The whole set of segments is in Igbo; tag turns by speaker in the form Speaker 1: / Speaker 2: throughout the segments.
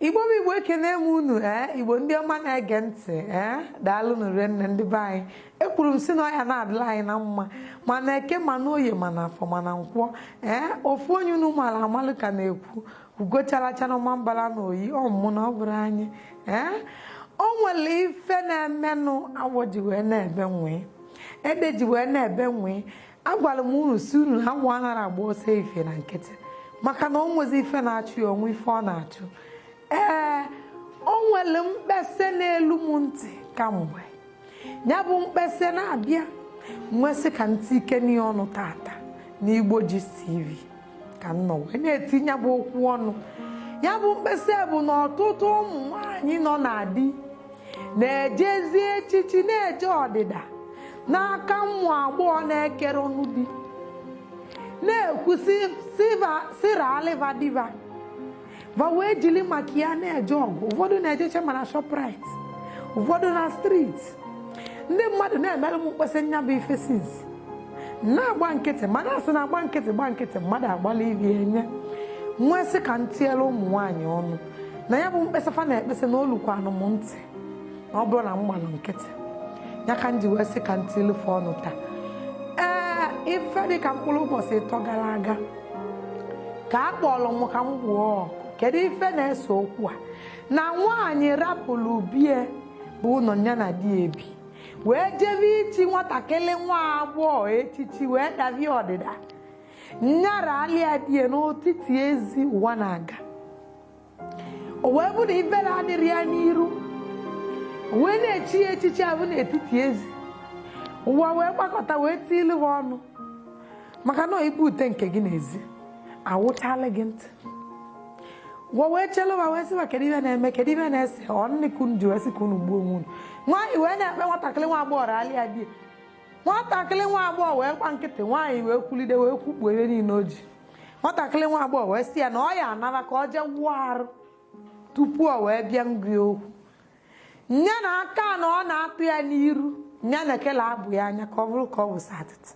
Speaker 1: igbo bụ igbo ekene m unu ee igbo ndị ọma na-ege ntị ee daalụ nụrụ nne ndị be anyị. Ekwuru m si na ọya na-adịla anyị na mma mana eke ma na oye mana afọ mana nkwọ ee ofu onye unu mara amalụ ka na-ekwu ugocharacha n'ọma mbala na oyi ọmụmụ na ọ bụrụ anyị. Ee o nwere ife na-emenụ awọ ji wee na-ebe nwee ede ji wee na-ebe nwee. Agwara m unu si unu na agwọ anara agba ọsọ ife na nkịtị maka na o nwezi ife na-achụ ya onwe ife ọ na-achụ. Ee o nwere mkpesa n'elu m ntị kamgbe. Ya bụ mkpesa na-abịa nwesị ka ntị ike n'ihe ọnụ tata n'igbo ji tv ka m nọ wee na-etinye bụ okwu ọnụ. Ya bụ mkpesa bụ na ọtụtụ ụmụ nwanyị nọ na di na-ejezi echichi na-eje ọdịda n'aka ụmụ agbọghọ na-ekere ọnụ di na-ekwu sira aliva diva va wee jiri maka ya na-eje ọgụ ụfọdụ na-ejeche mana shoprite. Ụfọdụ na streeti ndị mmadụ na-emere m mkpesa nya bụ ife sinsi na-agba nkịtị mana asị na agba nkịtị gba nkịtị mmadụ agbala ivi enye. Nwesị ka m tiela ụmụ nwaanyị ọnụ na ya bụ mkpesa fa na-ekpesa na olukwanụ m ntị na ọ bụrụ na m gbalụ nkịtị ya ka m ji wee sị ka m tilufe ọnụ taa. Ee ife dị ka mkpụrụ ụbọchị ịtọ gara aga ka a kpọrọ m ka m gwuo ọkụ kedu ife na-ese okwu a? Na nwaanyị rapụrụ bie bụ ụlọ ya na di ebi. Wee jebe ichi nwatakịrị nwa agbọghọ echichi wee davie ọdịda. Nyara alia die n'otiti ezi ụwa na-aga. O wee bụ na ife na-adịrị ya n'iru. Wee na-echi ya echichi abụ n'etiti ezi. Ụwa wee gbakọta wee tilu ha ọnụ. Maka na ibu ute nke gị n'ezi. Awụchala gị ntị. Gwa wee chelụba wee sịba kedu na-eme kedu ihe na-ese ọnịkunu ji wee sị gbuo onwe unu nwaanyị wee na-ekpe nwatakịrị nwa agbọghọ ralịa di nwatakịrị nwa agbọghọ wee gba nkịtị nwaanyị wee kwulide wee kwukpuo ihe niile o ji nwatakịrị nwa agbọghọ wee sị ya na ọ ya anara ka ọ jee wụọ arụ tupu ọ wee bịa ngri okwu nya na aka na ọ na-atụ ya n'iru nya na ekele abụ ya anya ka ọ bụrụ ka ọ bụ satịtị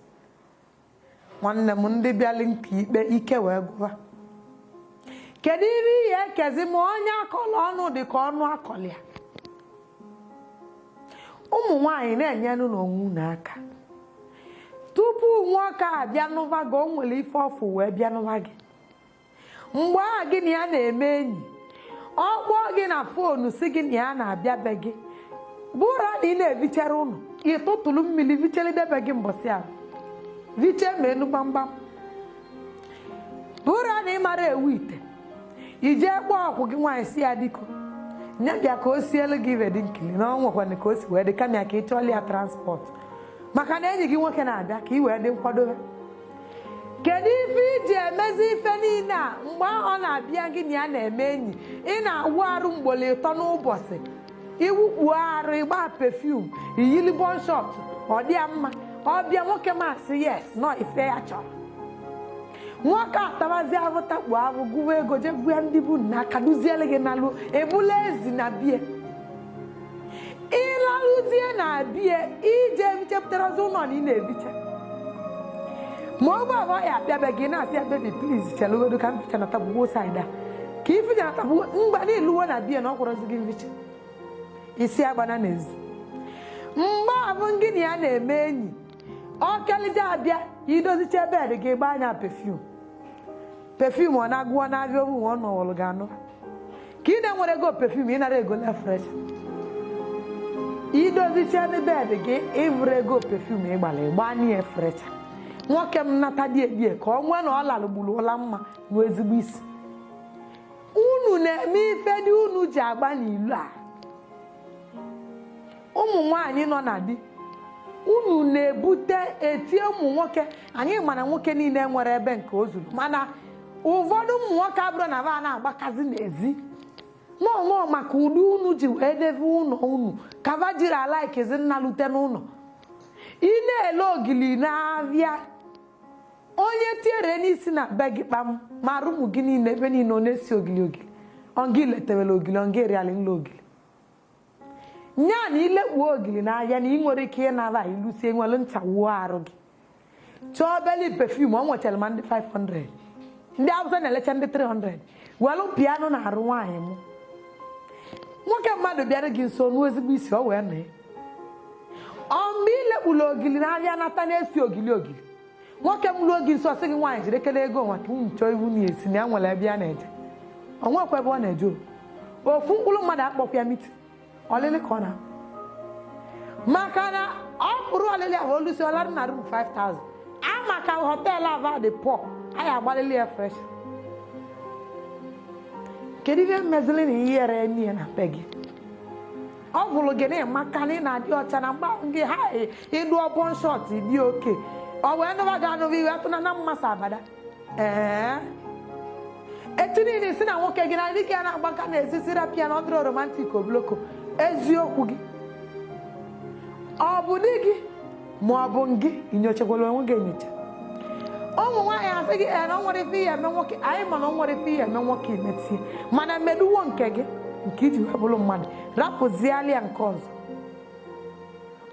Speaker 1: nwanne m ndị bịali nke ikpe ike wee gụba kedu ihe ihe ekezi ma onye akọlọ ọnụ dị ka ọnụ akọlị ya? Ụmụ nwanyị na-enyenụ n'onwe n'aka tupu nwoke a bịa n'ụva gị o nwere ife ọfụ wee bịa n'ụva gị. Mgbe a gị na ya na-eme enyi ọ kpọọ gị na fonu si gị na ya na-abịa be gị. Bụrụ na ị na-evichara ụnụ ịtụtụrụ mmiri vichelidebe gị mbọsị ahụ. Viche ma enu gbamgbam. Bụrụ na ị mara ewu ite ijee kpọọ ọkwụ gị nwaanyị si ya diko nye bịa ka o sielu gị ibe dị nkili na ọ nwekwana ka o si wee dị kama ka ị chọọla ya transport. Maka na enyi gị nwoke na-abịa ka ị wee dị nkwadobe. Kedu ife iji emezi ife niile a? Mgbe ọ na-abịa gị na ya na-eme enyi ị na-awụ arụ mgbole ịtọ n'ụbọchị. Iwukpuo arụ ịgba pefum iyili bọnshọt ọ dị ya mma. Ọ bịa nwoke masị yes nọ ife ya chọrọ. Nwoke atabazi ahụ gụwa ego je gwa ndị bụ na gị n'alụ ebula ezi na bie. Ịlalụzie na bie ije bichepụtara ụlọ na ị na-ebicha ma bụ abụọ ya abịabe gị na-asị ya bebi pliz chelugodo ka mficha na tabugbo saịda ka ificha na tabu mgba n'iluwo na bie na ọ kwụrụzi gị mficha. Isi agbana n'ezi. Mgbe abụ gị na ya na-eme enyi ọ kelite abịa idozicha bed gị gbaa anya pefum pefum ọ na-agụọ n'abịa obu ọ nọwụrụ gị anụ ka ị na-enwere ego pefum ị nara ego lefresh idozicha bed gị ịvụrụ ego pefum ịgbara ịgba anya frecha nwoke m nata die die ka ọ nwee na ọ lalụgburu ụla mma na ezigbo isi unu na-eme ife dị unu ji agba n'ilu a ụmụ nwanyị nọ na di unu na-ebute etie ụmụ nwoke. Anyị mana nwoke niile nwere ebe nke o zuru mana ụfọdụ ụmụ nwoke abụrụ na ba na-agbakazi n'ezi. Nọọ maka ụdị unu ji wee debe ụlọ unu kava jiri ala ikezi nna lute n'ụlọ ị na-ele ogili n'abịa onye tiere n'isi na be gị kpam mara ụmụ gị niile ebe niile ọ na-esi ogili ogili. Ọngị letewela ogili ọngị eriala nla ogili. Nya na ilekpuo ogili n'ahịa na ị nwere ike ịnara ilusie nwere ncha wuo arụ gị. Chọọ beli pefum ọ nwechara ma ndị 500 ndị awụsa na-elecha ndị 300 welụ piano na arụ nwaanyị m nwoke mmadụ bịara gị nso nuo ezigbo isi ọ wee nọ ọ mgbe ilekpula ogili na-abịa nata na-esi ogili ogili. Nwoke m ruo gị nso sị gị nwaanyị jiri ekele ego nwa ka chọọ iwu na-esi na ya nwere ebe ya na-eje ọ nwekwa ebe ọ na-eje ofu mkpụrụ mmadụ akpọkwa ya miti ọlịlị ka ọ na maka na ọ pụrụ ọlịlị ahụ olusi ọladị na rum 5000 ama ka họteelụ ava dị anyị agbalịlị ya fresh. Kedu ihe mezili na ihere n'ihe na be gị? Ọ bụrụ gị na ịmaka na ị na-adị ọcha na mgba gị ha ịdụ ọbọn shọt dị oke. Ọ wee nụba gị anụba iwe atụna na mmasị abada. Ee. Etu niile si na nwoke gị na ndị gị a na-agbaka na-ezi rapịa na ọdụrụ romantik obloko. Eziokwu gị. Ọ bụ di gị ma ọ bụ gị inyochakwala onwe gị enyocha ụmụ nwaanyị asị gị ee na nwere ife ihe eme nwoke anyị ma na nwere ife ihe eme nwoke imetie mana meduwo nke gị nke iji wee bụrụ mmadụ. Rapụzialịa nke ọzọ.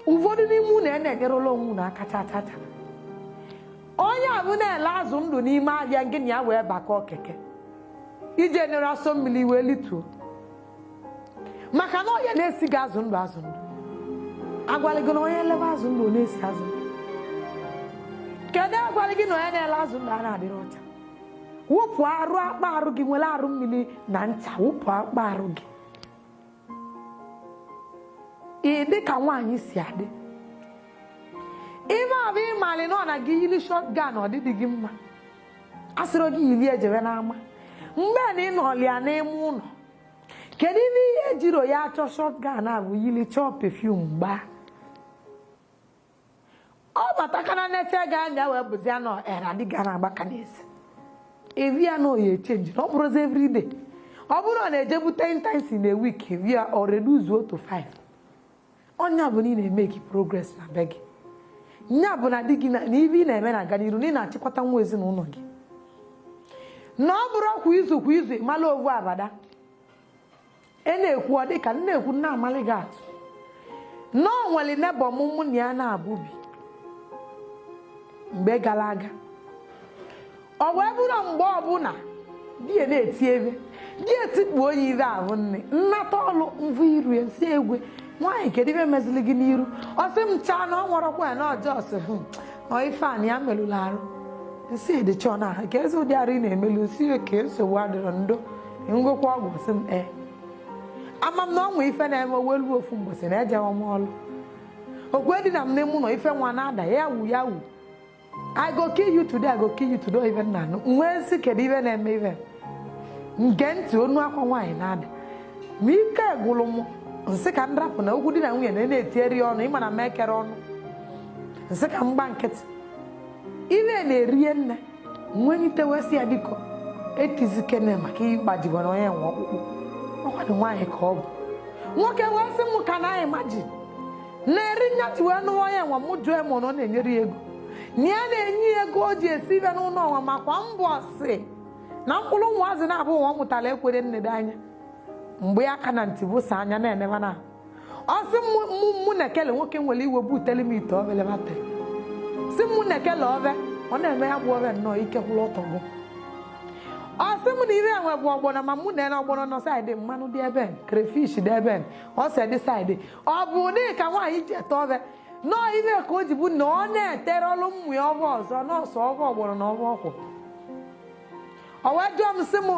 Speaker 1: Ụfọdụ n'ime unu a na-enyerela onwe unu aka chachacha onye a bụ na-ele azụ ndụ n'ime ahịa gị na ya wee bakọọ keke iji enyere asọ mmiri wee lituo. Maka na onye na-esi gị azụ ndụ azụ ndụ. Agwalị gị na onye elebe azụ ndụ na-esi azụ ndụ. Kedu agwalị gị na onye na-ele azụ ndụ a na-adịrị ọcha? Wụpụ arụ akpa arụ gị nwere arụ mmiri na ncha wụpụ akpa arụ gị. Ị dị ka nwaanyị si adị. Ime ọbụ ịmalị na ọ na gị yiri shọt gan ọdịdị gị mma. Asịrị gị yiri ejebe n'ama. Mgbe na ị nọlịa n'ime ụlọ kedu ime ihe ejiro ya achọ shọt gan a bụ yiri chọọ pefum gbaa? Ọ batakana nete ga anya wee bụzia na era dị ga na-agbaka n'ezi evi ya na oyi echenji na ọ bụrụzi everyday ọ bụrụ na na-ejebu 10 times in a evi ya ọ reduzuo to 5 ọnya bụ na ị na-eme gị progress na be gị. Nya bụ na di gị na ibe ị na-eme na-aga n'iru na ị na-achịkọta nwa ezinụlọ gị. Na ọ bụrụ kwa izu kwa izu ịmala ovu abada. Ị na-ekwu ọ dịka na-ekwu nna amalị gị atụ. Na ọ nwere nebọ m mụ na ya na-abụbi mgbe gara aga. Ọ wee bụrụ mgbe ọbụla di ya na-eti ebe di etikpu onye ire ahụ nne nnata ọlụ mvụ iru ya si egwe nwaanyị kedu ibe mezili gị n'iru? Ọ sị m chaa na ọ nwụrọkwa ya na ọjọọ sị hụ ọ ife a na ya melụrụ arụ. Nsi edichọ na ka ezi ụdị arụ ị na-emelu si ya ka nsogbu adịrọ ndo ngwekwa ọgwụ sị m ee ama m na ọnwa ife na-eme welu ofu mgbọsị na ejewa m ọlụ. Okwe dị na m n'ime ụlọ ife nwa na-ada ya wu ya wu I go kill you today, I go kill you today, even now. Nwee nsị kedu ife na-eme ife nge ntị onu akwa nwaanyị na-ada ma ike gwụrụ m nsị ka m na okwu di na nwunye na na-etieri ọnụ ịma na m ọnụ nsị ka m gba nkịtị ife na-erie nne nwenyitewesị ya biko etizikene maka ịgbajigo na onye nwe ọkpụkpụ ọkwadị nwaanyị ka ọ bụ nwoke wee sị m ka na anyị maji na-eri nyaji wee nụwa onye nwa m jụọ m na ọ na-enyere ya ego na ya na-enye ya ego o ji esi ibe n'ụlọ ọnwa makwa mbọ si na mkpụrụ ụmụazị na-abụ nwa ọ mụtara ekwere nnedo anya. Mgbe ya ka na ntị bụsa anya na-eneba na ọ sị mụ na nwoke nwere iwe butele m ite obele batrị si mụ na ekele ọ na-eme ya bụ obe nnọọ ike kwụrụ ọtọgụ ọ sị m na ire enwe bụ ọgbọnọ ma mụ na ene ọgbọnọ nọ saịdị mmanụ dị ebe krefish dị ebe ọ sị dị saịdị ọ bụ dị ka nwaanyị ji ete obe nọọ ibe ka o ji bụ na ọ na-etere ọlụ mmụ ya ọbụ ọzọ nọọsụ ọbụ ọgbọrọ na ọbụ ọkwụ o wee jụọ m sị m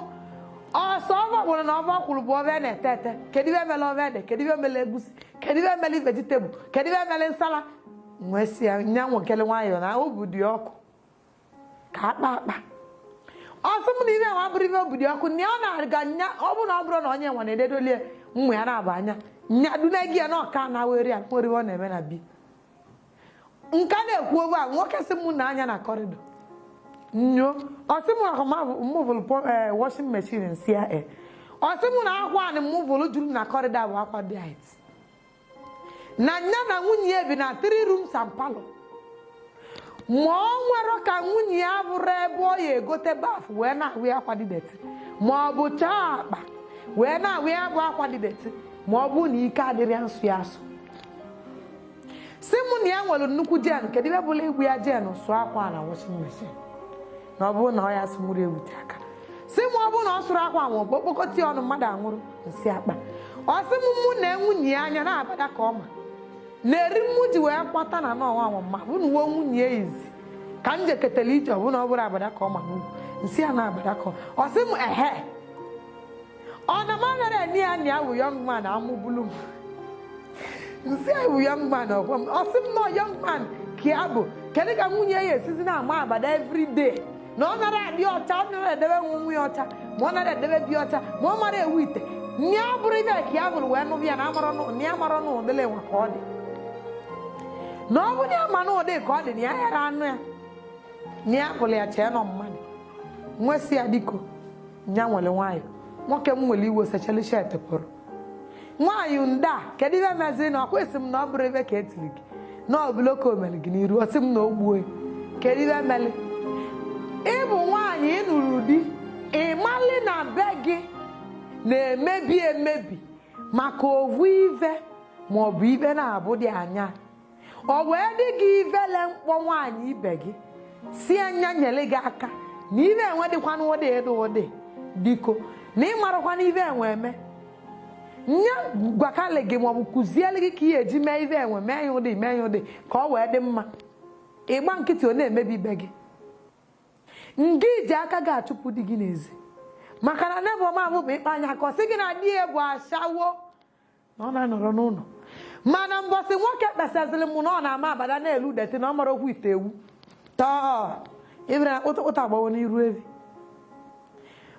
Speaker 1: ọsọ ọbụ ọgbọrọ na ọbụ ọkwụrụ bụ obe na-ete ete kedu ibe mele obe ede kedu ibe mele egusi kedu ibe mele vegetable kedu ibe mele nsala nwee si ya nya nwekele nwayọọ na obu dị ọkụ ka akpa akpa ọ sị m na ibe nwa bụrụ ibe obu dị ọkụ na ọ na-aga nya ọ bụrụ na ọ bụrụ na onye nwa na-ededolie mmụ ya na-aba anya nya dune gị ya na ọka na were ya nwere ọ na-eme na bi nka na-ekwu obe a nwoke sị m na na kọrịdọ nyo. Ọsị m mụvụlụ washing machine nsi ya e ọ sị m na akwa anị mụvụlụ juru na kọrịdọ bụ akwa dị ait na nya na nwunye ya bi na three rooms and parlor. Ma ọ nwere ka nwunye ya bụrụ ebe ọ ya egote baf wee na-awụ akwa dị deti ma chaa akpa wee na-awụ ya bụ akwa dị bụ na ike adịrị ya nsụ ya asụ si mụ na ya nwere nnukwu jen kedu ebe bụla igwu ya jen sụọ akwa na washing machine na ọ bụrụ na ọ ya mụrụ ewute aka si m ọ bụrụ na ọ sụrụ akwa ma ọ bụ okpokọta ya ọnụ mmadụ anwụrụ nsị akpa. Ọ sị m mụ na nwunye ya anya na-abada ka ọma na-eri mmụ ji wee kpata na n'ọnwa anwamma bụ na uwe nwunye ya izi ka m jeketara ije ọ bụ na ọ bụrụ abada ka ọma n'ugwu. Nsị ya na-abada ka ọ sị m ehe. Ọ na m agara eni ya na ya wụ young man amụbulu m ya wụ young man ọgwa m ọ sị m nọ young man ka ya bụ kedu ka nwunye ya esizi na-ama abada every day. Na ọ nara adị ọcha ọ nara edebe nwe ya ọcha ma ọ nara edebe bi ọcha ma ọ mara ewu ite. Nye ọ bụrụ ibe ka ya bụrụ wee nụbụ ya na ya marọ na ụdịla enwe ka ọ dị. Na ọ bụrụ ya ma na ụdị ka ọ dị ya yara anụ ya. Na ya pụrụ ya chee nọ mmadụ. Nwesị ya diko ya nwere nwayọ. Nwoke m nwere iwe secheli shet pụrụ. Nwaanyị nda kedu ibe meziri na ọkwa m na ọ bụrụ ebe ka etiri gị? Na ọbụla ka o mere gị n'iru ọ sị m na o kedu ibe meli ịbụ nwaanyị ịnụrụ di ịmalị na be gị na-emebi emebi maka ovu ive maọbụ ibe na-abụ dị anya. Ọ wee dị gị ivele mkpọ nwaanyị ibe gị si anya nyere gị aka na ibe enwe dịkwana ụdị ịdị ụdị. Diko na ịmarakwana ibe enwe eme nye gwakali gị maọbụ kụziele gị ka ihe eji mee ibe enwe mee ya ụdị mee ya ụdị ka ọ wee dị mma ịgba nkịtị ọ na-emebi ibe gị nga iji aka gị achụpụ di gị n'ezi. Maka na nebụ ọma bụ ịkpa anya ka sị gị na di ya bụ ashawo na ọ na-anọrọ n'ụlọ. Mana mbọsị nwoke kpesazịrị m na ọ na-ama abada na-elu deti na ọ mara okwu ite ewu. Tọọ ibere na kpụtụkpụta agbawo n'iru evi.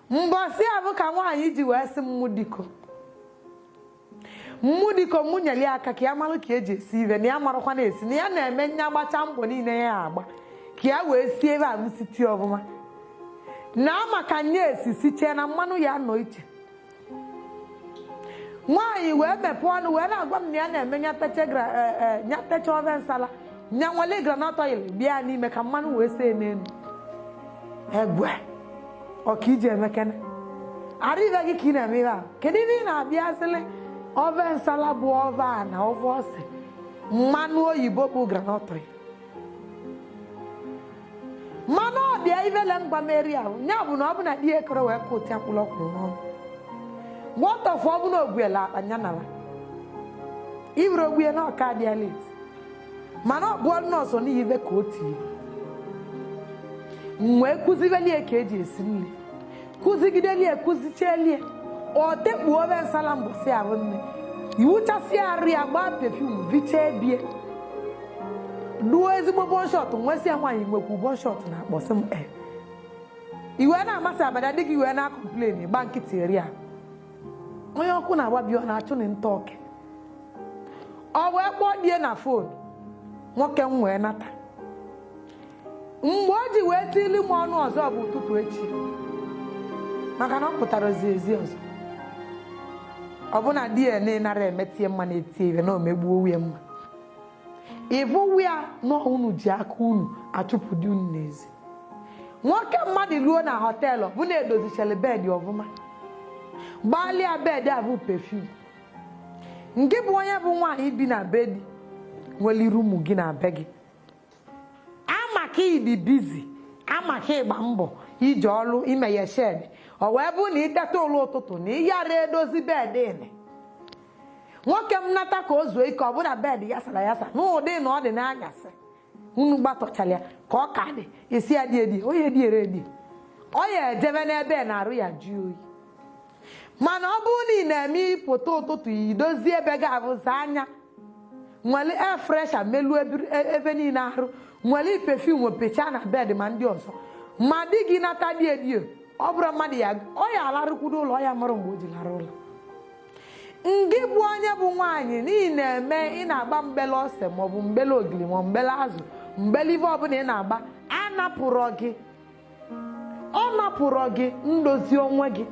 Speaker 1: Mbọsị a bụ ka nwaanyị ji wee sị mmụ diko mmụ diko mụ nyere ya aka ka ya marụ ka eji esi ibe na ya marakwa na-esi na ya na-eme nya agbacha mbọ niile ya agba ka ya wee sie ebe a m siti ọfụma. Na maka nye esi sichee na mmanụ ya nọ iche. Nwaanyị wee mepee ọnụ wee na-agwa m na ya na-eme nyatecha ofe nsala nya nwale granọt oil bịa n'ime ka mmanụ wee see n'elu egwe ọka iji emekene? Arịbe gị ka ị na-eme ihe a? Kedu ebe ị na-abịa sịlị? Ofe nsala bụ ofe a na ofe ose. Mmanụ oyibo bụ granọt mmanụ ọbịa ivele mgbameri ahụ ya bụ na ọ bụ na di ekere wee ka ụtị akpụlọkwụrụ n'ọnụ. Nwọtọfụ ọ bụ na ogbuela akpa ya nara iburu ogbue na ọka dị alet mana ọ bụọ nọọsụ n'ihive ka o tiri. Wee kụzibelie ka eji esi nri. Kụzigidelie kụzichelie. Ọ tekpuo obe nsala mbọsị ahụ nne. Iwuchasị arụ ya gbaa pefum vichaa bie. Duo ezigbo bọnshọt nwesị ya nwaanyị nwekwu bọnshọt na akpọsị m e iwe na-amasị abada dị gị iwe na-akọmplen gba nkịtị eri a. Onye ọkụ na-agbabi ọ na-achụ na nta ọke ọ wee kpọọ die na fon nwoke m wee nata. Mgbe o ji wee tili m ọnụ ọzọ bụ ụtụtụ echi maka na ọ pụtara ozi ezi ọzọ. Ọbụna di ya na-enara emetie mma na-etie ibe na omegbuo nwunye mma. Ịvụ ya na unu ji aka unu achụpụ di unu n'ezi. Nwoke mmadụ ruo na họteelụ bụ na-edozichara bedị ọfụma. Gbalịa bedị a bụ pefum nke bụ onye bụ nwaanyị bi na be di nwere iru ụmụ gị na be gị. Amaka ịdị bizi amaka ịgba mbọ ije ọrụ imeghe shed. Ọ wee bụ na ịteta ụlọ ụtụtụ na ịyara edozi bedị ịnị nwoke m nata ka o zuo ike ọ bụla bedị yasara yasa n'ụdị na ọ dị n'anyasị. Unu gbatọchara ya ka ọ ka dị. Esi ya dị edi onye dị edi. Ọ ya ejebe n'ebe na-arụ ya jụọ oyi. Mana ọ bụrụ na ị na-eme ịpụta ụtụtụ idozi ebe ga-abụza anya. Nwere air fresher meluo ebe niile arụ. Nwere pefum pechaa na bed ma ndị ọzọ. Ma di gị nata dị edio ọ bụrụ mmadụ ya ọ ya ụlọ ya mụrụ mgbe o ji lara ụlọ. Ngị bụ onye bụ nwaanyị n'ihi na-eme ị na-agba mgbele ose maọbụ mgbele ogiri ma mgbele azụ mgbele ibe ọbụla ị na-agba anapụrụ gị. Ọ napụrụ gị ndozi onwe gị.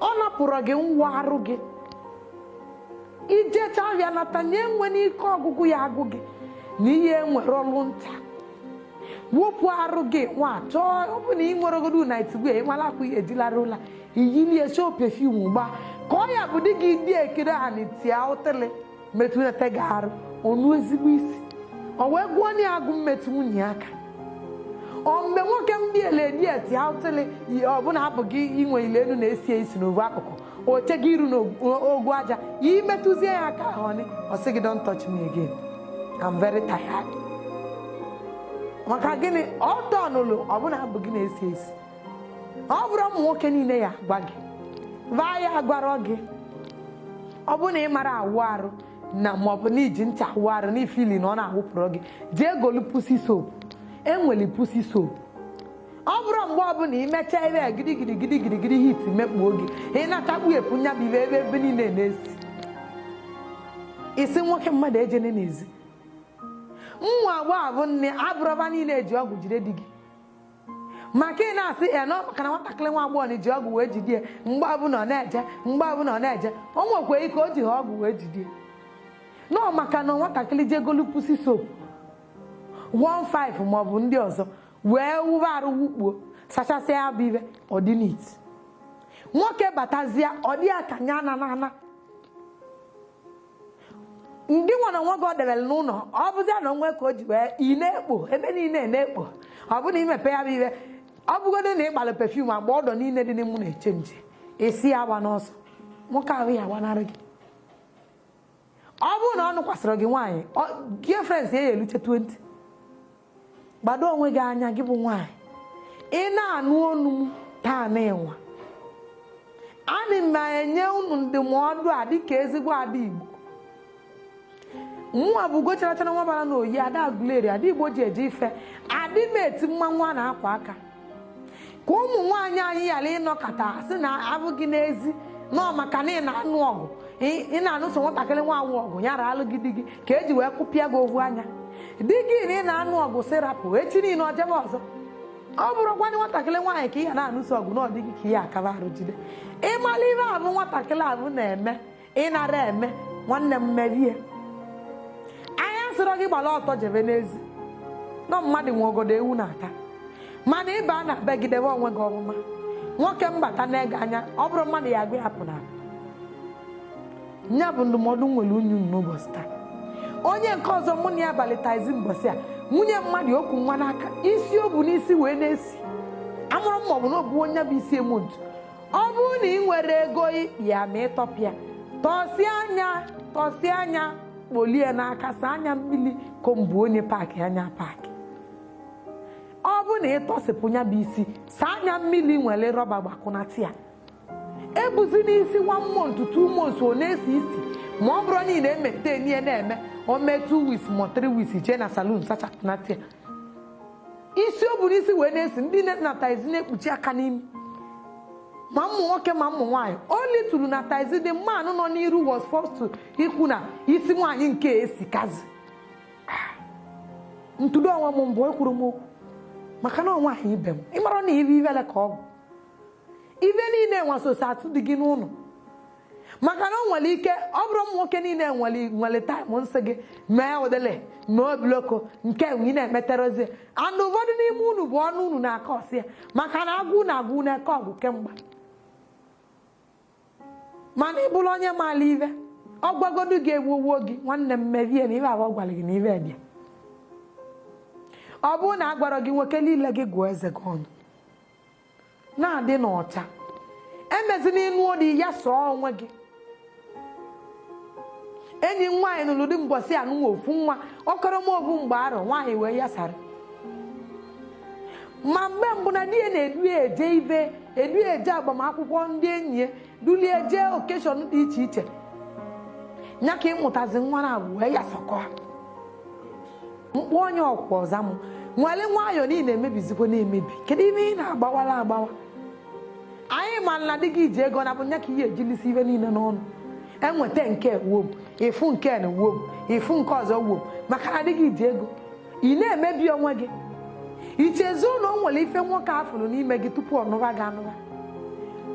Speaker 1: Ọ napụrụ gị ngwa arụ gị ijecha ahịa nata nye nwe n'ike ọgụgụ ya agụ gị. Na ihe nwere ọlụ nta. Wepụ arụ gị nwa chọọ ọ bụ na ị nwere ogodo na itigwe ịmala akwa ihe ejilara ụla iyilie show pefum gba ka ọ ya bụ di gị dị ekiri ha na itia ụtịlị metụnata gị arụ ọnụ ezigbo isi. Ọ wee gụọ na agụ mmetụ nwunye aka. Ọ mgbe nwoke ndị elediet aụtịlị ọbụla abụghị inwe ile elu na-esi esi n'ovu akụkụ oche gị iru n'ogwu aja. Imetụzie ya aka ahụ ọ sị gị don't touch me again. I'm very tired. Maka gịnị? Ọtọ n'ụlọ ọbụla abụghị na-esi esi. Ọ bụrụ ụmụ nwoke niile ya gwa gị vaa ya gwara gị ọ bụrụ na ị mara awụ arụ na maọbụ na iji ncha awụ arụ na ifili na ọ na-awụpụrụ gị jee golu pusi soap. Enwere pusi soap. Ọ bụrụ mgbe ọbụla imechaa ebe gidigidi gidigidi hit mekpuo gị ị na-atakpu epu nya bụ ibe ebe ebe niile na-esi. Isi nwoke mmadụ ejene n'ezi. Nwa agbọghọ bụ nne abụrọba niile eji ọgwụ jide di gị. Maka ị na-asị ya na maka na nwatakịrị nwa agbọghọ ji ọgwụ wee jide mgbe ọbụla ọ na-eje mgbe ọbụla ọ na-eje o nwekwa ike o ji ha ọgwụ wee jide nọọ maka na nwatakịrị jegolu pusi soap 15 maọbụ ndị ọzọ wee wube arụ wukpuo sachasịa ya bụ ibe ọdịnit nwoke batazie ọ dị ya ka nya na na ndị nwa na nwa gị ọ debere n'ụlọ ọ bụzia na onwe ka o ji wee ị na-ekpo ebe niile na-ekpo. Ọ bụ na imepe ya bụ ibe ọ bụgodo na ịgbalụ pefum agba ọdọ niile dị n'imụ na-eche nje esi ya agba n'ọsọ nwoke ahụ ya agbanarị gị. Ọ bụrụ na ọ nụkwasịrị gị nwaanyị gị frens ya eluche 20 gbado onwe gị anya gị bụ nwaanyị. Ị na-anụ onu m taa na ịnwa ana m enye unu ndụmọdụ a dịka ezigbo ada igbo. Nwa bụ gocharatara nwa bara n'oyi ada agụleri ada igbo ji eje ife adị m eti mmanwụ a na-akwa aka. Ka ụmụ nwaanyị anyị ghara ịnọkọta sị na abụghị n'ezi nọọ maka na ị na-anụ ọgụ ị na-anụso nwatakịrị nwaanyị ọgụ ya raalụ gị di gị ka eji wee kụpịa gị ovu anya. Di gị na ị na-anụ ọgụ sirapụ echi niile ọ jebe ọzọ. Ọ bụrụkwa nwatakịrị nwaanyị ka ị ya na-anụso ọgụ na ọdịghị ka ihe akaba arụ jide. Ịmala ihe abụ nwatakịrị abụ na-eme ịnara eme nwanne m merie. Sịrọ gị gbara ọtọ jebe n'ezi. Nọ mmadụ nwe ogodo ewu na-ata. Mana ịba na begidebe onwe gị ọmụma. Nwoke mbata na-ege anya ọ bụrụ mmadụ ya agụ ya pụ na nya bụ ndụmọdụ nwere unyu n'ụbọchị taa. Onye nke ọzọ mụ na ya abalịtazi mbọsị a nwunye mmadụ okwu nwa n'aka isi o bu n'isi wee na-esi. Amụrụ m maọbụ na obu onye bụ isi emontu ọ bụrụ na ị nwere ego ya ma ịtọpịa tọsie anya tọsie anya. Kpolie n'aka saa anya mmiri kombu onye paakị anya paakị ọ bụrụ na ịtọsịpụ ya bụ isi saa anya mmiri nwere rọba gbakwụnata ya. Ebuzi n'isi nwa month two months ọ na-esi isi. Ma ọ bụrụ niile emete ihe na-eme o mee two weeks ma three weeks jee na salon sachapụnata ya. Isi o buru isi wee na-esi ndị na taizi na-ekpuchi aka n'imi. Ma ụmụ nwoke ma ụmụ nwaanyị. Oli tụrụ na taizi dị mmanụ nọ n'iru was forced ikwu na isi nwaanyị nke esikazi. Ntụdo onwe m mbụ ekwuru m okwu maka na nwaanyị ibe m. Ịmara na ibe ivele ka ọ bụ. Ibe niile nwasosi atụ dị gị n'ụlọ. Maka na o nwere ike ọ bụrụ ụmụ nwoke niile nwere taịm nsị gị mee odele mee obiloko nke ị na-emeterozie andụ ụfọdụ n'ime unu bụ ọnụ unu na-aka ọ sị ya. Maka na agụ na agụ na-eke ọgụ kemgbe. Mana ị bụrụ onye maala ive ọ gwagodu gị ewuwo gị nwanne m mevie na ibe abụọ gwara gị na ive dị ọ bụrụ na a gwara gị nwoke niile gị gụọ eze gị ọnụ na-adị n'ọcha emezi n'ịnụ odi ya sọọ onwe gị. Enyi m nwaanyị nụrụ dị mbọsị anụnwa ofu nwa ọkọrọma obu mgbe arọ nwaanyị wee yasara. Ma mgbe mbụ na di ya na-edu eje ibe edu eje agbamakwụkwọ ndị enyi ya dulie jee okeshọn dị iche iche nya ka ịmụtazi nwa na abụ wee yasakọ mkpụ onye ọkwa ọza m nwale nwayọọ niile emebizikwa na-emebi kedu ime ị na-agbawala agbawa anyị ma na dị gị ji ego na bụ nya ka ihe ejilisi ibe niile n'ọnụ enweta nke wom ịfụ nke na wom ịfụ nke ọzọ wom maka na dị gị ji ego ị na-emebi onwe gị ichezu na o nwere ife nwoke afụrụ n'ime gị tupu ọ nụba gị anụba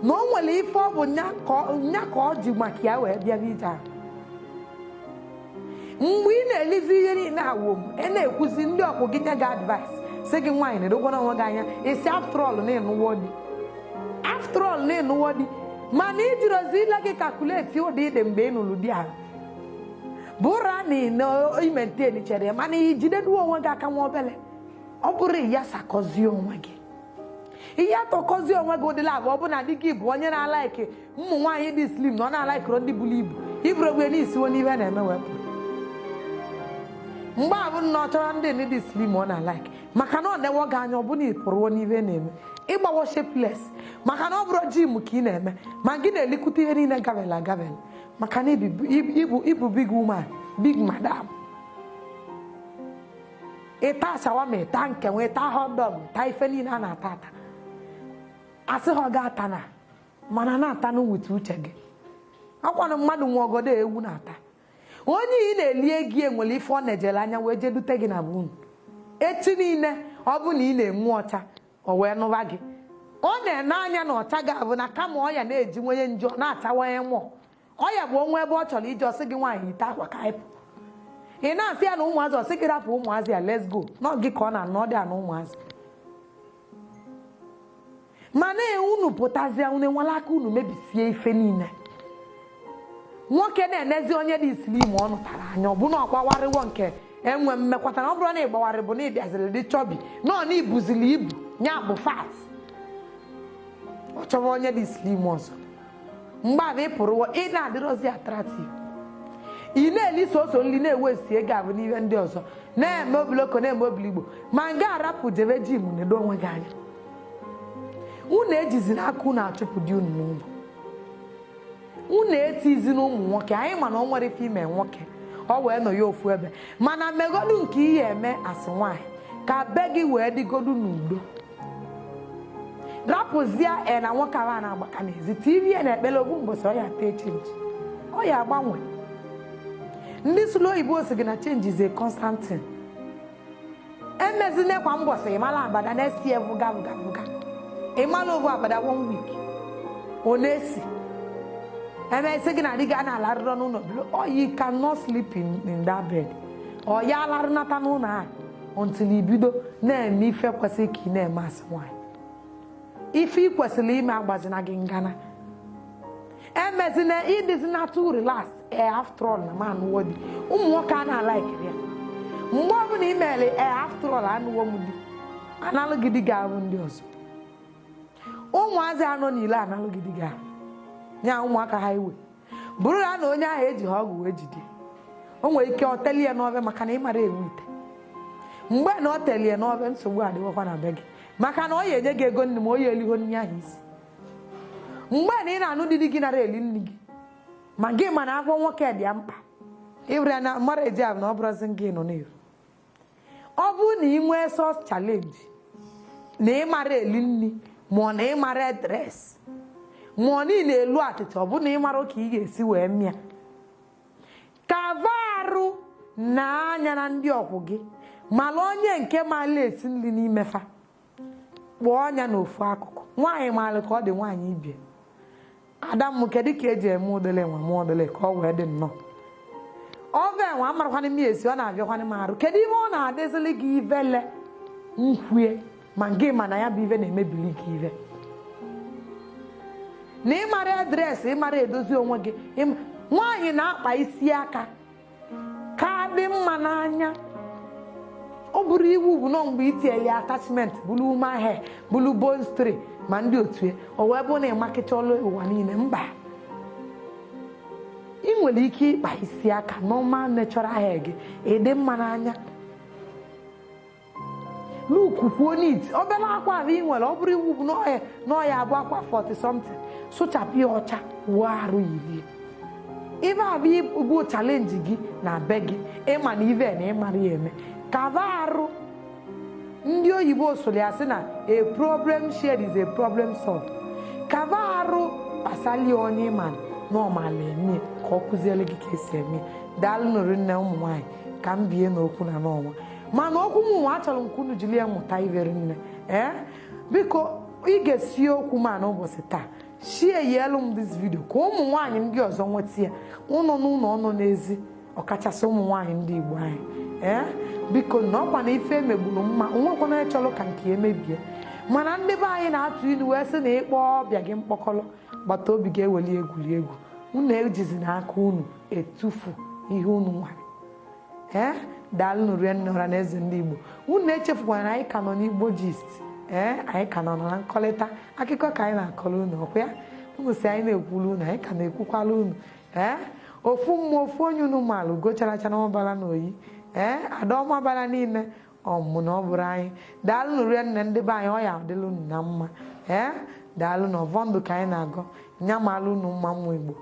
Speaker 1: na o nwere ife ọ bụ nya ka ọ ji maka ya wee bịaba ije ahụ mgbe ị na-elizi ihe niile awom ị na-ekwuzi ndị ọkwụ gị nye gị advice si gị nwaanyị na-edogwana onwe gị anya. Isi aftrọl na-enụwo di aftrọl na-enụwo di mana ijirozi ile gị kakuleti ụdị ide mgbe ị nụrụ di ahụ bụra na imenteni chere mana ijideduo onwe gị aka nwa obele ọ bụrụ ya sakọzie onwe gị. Ihe atọkọzie onwe gị ụdịla abụọ bụ na di gị bụ onye na-alaiki. Ụmụ nwaanyị dị slim na ọ na-alaikiro ndị buru ibu. Iburu ogbe n'isiwo n'ihe na-eme wepụ. Mgbe abụ na ọ chọrọ ndị ndị dị slim ọ na-alaiki. Maka na ọ na-ewe gị anya ọ bụ na ị pụrụwo n'ihe na-eme. Ịgbawo shapeless. Maka na ọ bụrụ jim ka ị na-eme ma gị na-elikwute ihe niile gavel agavel maka na ịbụ big woman big madam. Ịta shawama ịta nkenwe ịta hotdog taa ife niile a na-ata ata. Asị ha ọ ga-ata na mana na-ata n'wute uche gị. Akwanụ mmadụ nwe ogodo ewu na-ata. Onye ị na-eli egi enwere ife ọ na-ejele anya wee jedute gị na bunu echi niile ọ bụ na ị na-enwu ọcha o wee nụba gị. Ọ na-ene anya na ọcha ga-abụ na kama ọya na-eji nwenye njọ na-achawanye mmụọ ọya bụ onwe ebe ọ chọrọ ije ọ sị gị nwaanyị ite akwa ka ịpụ ị na-asị ya na ụmụazị ọ sị gị rapụ ụmụazị ya let's go. Nọ gị ka ọ na-anọ dị a na ụmụazị. Mana unu pụtazie unu enwela aka unu mebisie ife niile. Nwoke na-enezi onye dị slim ọ nụtara anya ọ bụ na ọgbawarịwo nke enwe mmekwata na ọ bụrụ na ịgbawarị bụ na ịbịaziri dị chọbi nọ na ibuzili ibu nya bụ fat. Ọ chọrọ onye dị slim ọzọ. Mgbe abụ ị pụrụ ị na-adịrọzi atrativ ị na-eli soso nri na-ewesi ego abụ n'ihe ndị ọzọ. Na-eme obiloko na-eme obiligbo ma nga arapụ jebe jim nedo onwe gị anya. Unu ejizi n'aka unu achụpụ di unu n'ụlọ. Unu etizi n'ụmụ nwoke. Anyị mana ọ nwere ife ime nwoke ọ wee nọ ya ofu ebe. Mana megodu nke ihe eme asị nwaanyị ka be gị wee dịgodu n'udo. Rapụzie na nwoke ahụ a na-agbaka n'ezi. Tv na ekpere ogbu mbọsị ọ ya tee chenji ọ ndị sụlụ oyibo si gị na chenji ze constantin emezine kwa mbọsị ịmala abada na-esi evuga vuga vuga. Ịmala ovu abada one week. Ọ na-esi emesi gị na di gị a na-alarịrọ n'ụlọ bilo ọ you cannot sleep in, in that bed. Ọ ya alarịnata n'ụlọ ahụ until ibido na-eme ife kwesịrị ka ị na-eme asị nwaanyị ife ị kwesịrị ime agbazina gị ngana emezina ịdịzina too relax. Ee after all na manụwo di ụmụ nwoke a na-alaikiri ya mgbe ọbụla ị mere ee after all anụwo m di. Analụgidi gị ahụ ndị ọzọ ụmụazị anọ n'ile analụgidi gị ahụ. Nya ụmụaka ha iwe. Bụrụ ya na onye ahụ eji ha ọgwụ wee jide. O nwere ike ọ telie n'ọbịa maka na ị mara ewu ite. Mgbe na ọ telie n'ọbịa nsogbu adịwakwa na be gị. Maka na ọ ya enye gị ego nri ma o ya eliho nri ahụ isi. Mgbe na ị na-anụ di di gị nara eli nri gị ma gị ma na afọ nwoke dị ya mkpa ịbụra na mara eji abụ na ọ bụrụzi gị nọ n'efu ọ bụrụ na ị nwee sos chalenji na ị mara eli nri ma na ị mara edres ma na ị na-elu achịcha ọ bụ na ị mara ka ị ga-esi wee mịa. Kava arụ na anya na ndị ọkwụ gị mana onye nke mala esi nri n'imefa kpụọ ọnya n'ofu akụkụ. Nwaanyị maara ka ọ dị nwaanyị ibie ada kedu ka eji eme udele nwa m udele ka ọ wee dị nnọọ. Ọve nwa amarakwana m esi ọ na-abịakwana m arụ. Kedu ihe ọ na-adịzili gị ivele nkwue. Ma gị ma na ya bụ ive na-emebili gị ive na ịmara adreesị ịmara edozi onwe gị nwaanyị na-akpa isi aka ka dị mma n'anya. Ọ bụrụ iwu bụ nọ mgbe itinyere ya atachment bụrụ ume ahịa bụrụ bonstri ma ndị otu o wee bụ na ịmakịcha ọlụ ụwa niile mba. Ị nwere ike ịkpa isi aka normal natural hair gị ịdị mma n'anya. Luku kwuo nit obere akwa ahụ ị nwere ọ bụrụ iwu bụ n'ọya abụ akwa 40 something sụchapụ ya ọcha wuo arụ yiri ibe abụ bụ chalenji gị na be gị ịma na ive na ịmara ya eme kava arụ ndị oyibo soro ya sị na a problem shared is a problem solved. Kava arụ kpasali onye ịma n'ọmala eme ka ọ kụziere gị ka esi eme daalụ nụrụ nne ụmụ nwaanyị ka m bie n'okwu na n'ọnwa mana okwu m nwa achọrọ m ka unu jiri ya mụta iveri nne ee biko ị ga-esi okwu ma n'ụbọchị taa. Shie yelu m dis vidio ka ụmụ nwaanyị ndị ọzọ nweta ya. Ụnọ n'ụlọ ọnụ n'ezi ọkachasị ụmụ nwaanyị ndị igbo anyị ee biko na ọkwa na ife emegburu mma nwekwana chọrọ ka nke emebie mana ndị be anyị na-atụ ilu wee sị na ịkpọ ọbịa gị mkpọkọrọ gbata obi ga-eweli egwuregwu unu ejizi n'aka unu etufu ihe unu nwere ee daalụnụ rie nne ọra na ndị igbo. Unu echefukwana na anyị ka nọ n'igbo gist. Ee anyị ka nọ na nkọlịta. Akụkọ ka anyị na-akọrọ unu ọkwa ya unu si anyị na-ekwulu unu anyị ka na-ekwukwala unu. Ee ofu mmụọ ofu onye unu maalụ gocharacha na ọmabara na oyi ee ada ọmabara niile ọmụmụ na ọ bụrụ anyị. Daalụnụ rie nne ndị be anyị ọ ya unu na mma. Ee daalụ na ọvọ ka anyị na-agọ. Nya maalụ unu mma mmụ igbo.